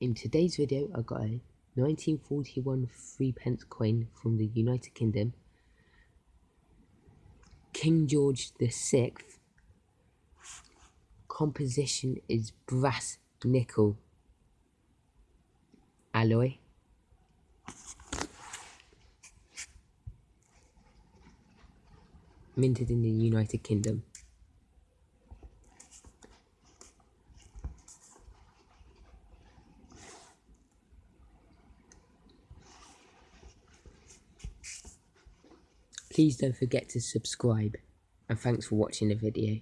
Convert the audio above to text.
In today's video I got a 1941 3 pence coin from the United Kingdom. King George VI. Composition is brass nickel alloy. Minted in the United Kingdom. Please don't forget to subscribe and thanks for watching the video.